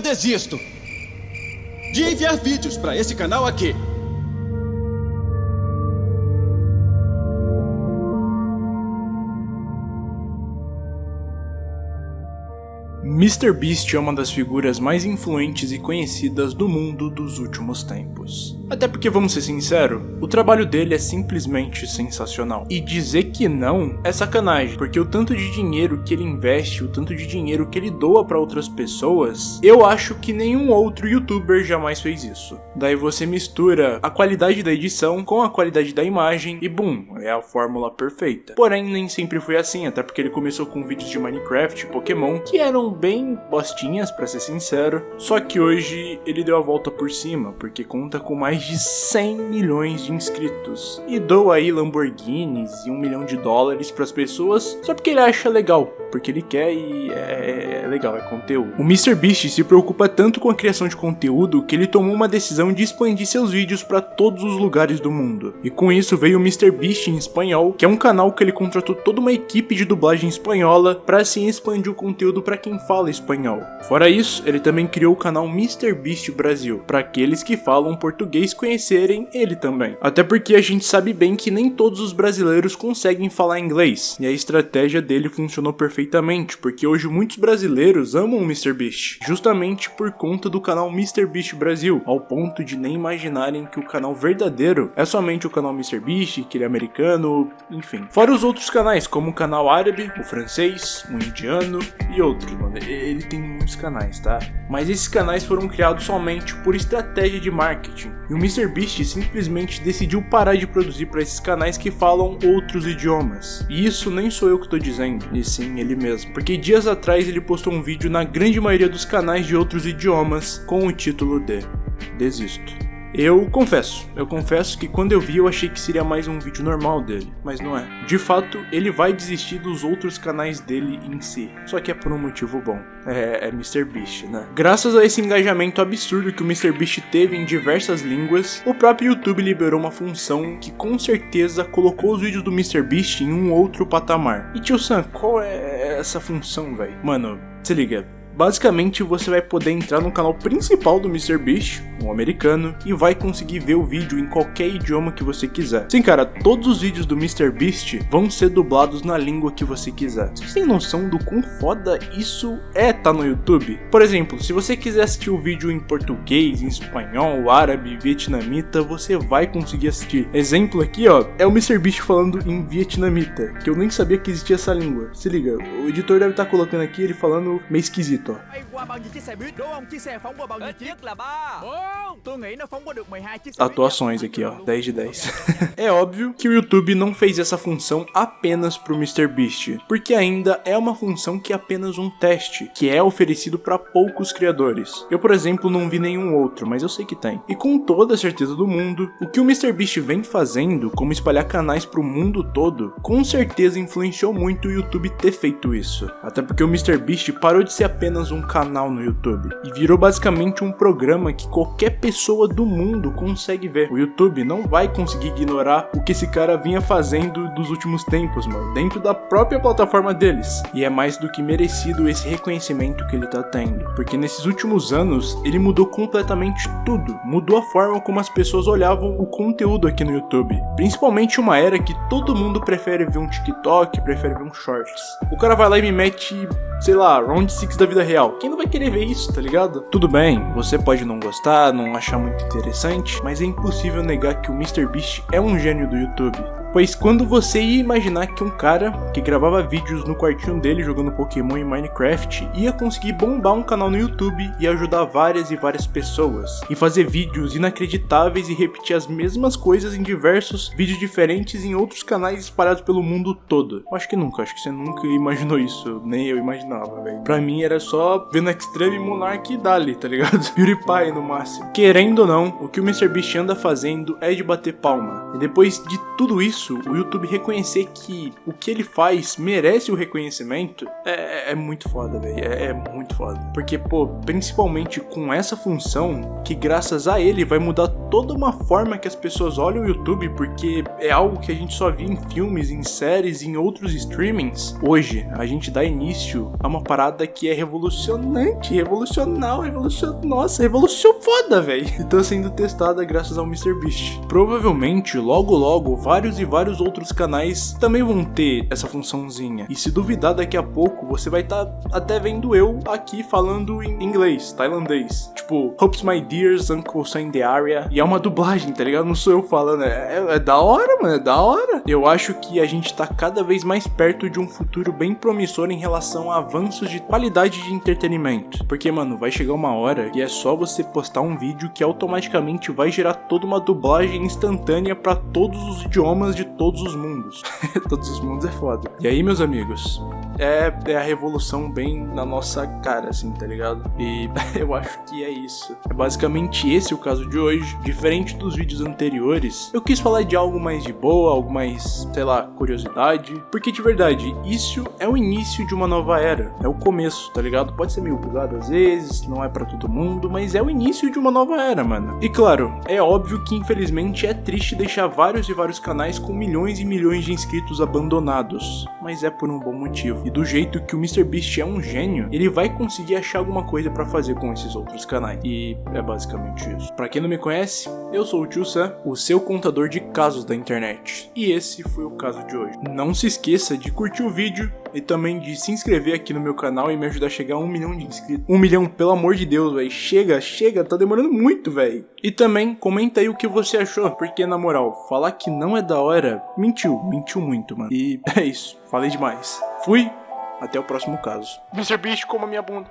eu desisto de enviar vídeos para esse canal aqui. MrBeast é uma das figuras mais influentes e conhecidas do mundo dos últimos tempos. Até porque, vamos ser sinceros, o trabalho dele é simplesmente sensacional. E dizer que não é sacanagem, porque o tanto de dinheiro que ele investe, o tanto de dinheiro que ele doa para outras pessoas, eu acho que nenhum outro youtuber jamais fez isso. Daí você mistura a qualidade da edição com a qualidade da imagem e bum, é a fórmula perfeita. Porém, nem sempre foi assim, até porque ele começou com vídeos de Minecraft, Pokémon, que eram bem bostinhas, para ser sincero, só que hoje ele deu a volta por cima, porque conta com mais mais de 100 milhões de inscritos e doa aí Lamborghinis e um milhão de dólares para as pessoas só porque ele acha legal, porque ele quer e é, é legal, é conteúdo. O MrBeast se preocupa tanto com a criação de conteúdo que ele tomou uma decisão de expandir seus vídeos para todos os lugares do mundo. E com isso veio o MrBeast em espanhol, que é um canal que ele contratou toda uma equipe de dublagem espanhola para assim expandir o conteúdo para quem fala espanhol. Fora isso, ele também criou o canal MrBeast Brasil, para aqueles que falam português conhecerem ele também. Até porque a gente sabe bem que nem todos os brasileiros conseguem falar inglês, e a estratégia dele funcionou perfeitamente, porque hoje muitos brasileiros amam o MrBeast, justamente por conta do canal MrBeast Brasil, ao ponto de nem imaginarem que o canal verdadeiro é somente o canal MrBeast, que ele é americano, enfim. Fora os outros canais, como o canal árabe, o francês, o indiano e outros. Ele tem muitos canais, tá? Mas esses canais foram criados somente por estratégia de marketing, e o MrBeast simplesmente decidiu parar de produzir para esses canais que falam outros idiomas. E isso nem sou eu que estou dizendo, e sim ele mesmo. Porque dias atrás ele postou um vídeo na grande maioria dos canais de outros idiomas com o título de Desisto. Eu confesso, eu confesso que quando eu vi eu achei que seria mais um vídeo normal dele, mas não é. De fato, ele vai desistir dos outros canais dele em si, só que é por um motivo bom. É, é MrBeast, né? Graças a esse engajamento absurdo que o MrBeast teve em diversas línguas, o próprio YouTube liberou uma função que com certeza colocou os vídeos do MrBeast em um outro patamar. E tio Sam, qual é essa função, velho? Mano, se liga, Basicamente, você vai poder entrar no canal principal do MrBeast, um americano, e vai conseguir ver o vídeo em qualquer idioma que você quiser. Sim, cara, todos os vídeos do MrBeast vão ser dublados na língua que você quiser. Vocês têm noção do quão foda isso é tá no YouTube? Por exemplo, se você quiser assistir o vídeo em português, em espanhol, árabe, vietnamita, você vai conseguir assistir. Exemplo aqui, ó, é o MrBeast falando em vietnamita, que eu nem sabia que existia essa língua. Se liga, o editor deve estar tá colocando aqui ele falando meio esquisito. Atuações aqui, ó, 10 de 10. é óbvio que o YouTube não fez essa função apenas pro MrBeast, porque ainda é uma função que é apenas um teste, que é oferecido para poucos criadores. Eu, por exemplo, não vi nenhum outro, mas eu sei que tem. E com toda a certeza do mundo, o que o MrBeast vem fazendo, como espalhar canais pro mundo todo, com certeza influenciou muito o YouTube ter feito isso. Até porque o MrBeast parou de ser apenas apenas um canal no YouTube e virou basicamente um programa que qualquer pessoa do mundo consegue ver. O YouTube não vai conseguir ignorar o que esse cara vinha fazendo dos últimos tempos, mano, dentro da própria plataforma deles. E é mais do que merecido esse reconhecimento que ele tá tendo, porque nesses últimos anos ele mudou completamente tudo, mudou a forma como as pessoas olhavam o conteúdo aqui no YouTube, principalmente uma era que todo mundo prefere ver um TikTok, prefere ver um Shorts. O cara vai lá e me mete sei lá, Round 6 da vida real. Quem não vai querer ver isso, tá ligado? Tudo bem, você pode não gostar, não achar muito interessante, mas é impossível negar que o MrBeast é um gênio do YouTube. Pois quando você ia imaginar que um cara que gravava vídeos no quartinho dele jogando Pokémon e Minecraft ia conseguir bombar um canal no YouTube e ajudar várias e várias pessoas, e fazer vídeos inacreditáveis e repetir as mesmas coisas em diversos vídeos diferentes em outros canais espalhados pelo mundo todo. Acho que nunca, acho que você nunca imaginou isso, nem eu imaginava, velho. Pra mim era só vendo Extreme Monarch e Dali, tá ligado? PewDiePie no máximo. Querendo ou não, o que o MrBeast anda fazendo é de bater palma. E depois de tudo isso, isso, o YouTube reconhecer que o que ele faz merece o reconhecimento é, é muito foda, velho. É, é muito foda. Porque, pô, principalmente com essa função, que graças a ele vai mudar toda uma forma que as pessoas olham o YouTube, porque é algo que a gente só via em filmes, em séries, em outros streamings. Hoje, a gente dá início a uma parada que é revolucionante, revolucional, revolucional. Nossa, revolução foda, velho. E tá sendo testada graças ao MrBeast. Provavelmente, logo logo, vários e vários outros canais também vão ter essa funçãozinha. E se duvidar, daqui a pouco você vai estar tá até vendo eu aqui falando em inglês, tailandês. Tipo, Hopes My Dears, Uncle in the Area. E é uma dublagem, tá ligado? Não sou eu falando. É, é, é da hora, mano, é da hora. Eu acho que a gente tá cada vez mais perto de um futuro bem promissor em relação a avanços de qualidade de entretenimento. Porque, mano, vai chegar uma hora que é só você postar um vídeo que automaticamente vai gerar toda uma dublagem instantânea para todos os idiomas de todos os mundos. todos os mundos é foda. E aí, meus amigos, é, é a revolução bem na nossa cara, assim, tá ligado? E eu acho que é isso. É basicamente esse o caso de hoje. Diferente dos vídeos anteriores, eu quis falar de algo mais de boa, algo mais, sei lá, curiosidade. Porque de verdade, isso é o início de uma nova era. É o começo, tá ligado? Pode ser meio bugado às vezes, não é para todo mundo, mas é o início de uma nova era, mano. E claro, é óbvio que infelizmente é triste deixar vários e vários canais com milhões e milhões de inscritos abandonados. Mas é por um bom motivo. E do jeito que o MrBeast é um gênio, ele vai conseguir achar alguma coisa para fazer com esses outros canais. E é basicamente isso. Para quem não me conhece, eu sou o Tio Sam, o seu contador de casos da internet. E esse foi o caso de hoje. Não se esqueça de curtir o vídeo e também de se inscrever aqui no meu canal e me ajudar a chegar a um milhão de inscritos. Um milhão, pelo amor de Deus, velho. Chega, chega, tá demorando muito, velho. E também comenta aí o que você achou, porque na moral, falar que não é da hora, mentiu, mentiu muito, mano. E é isso, falei demais. Fui, até o próximo caso. Mr. Beast, coma minha bunda.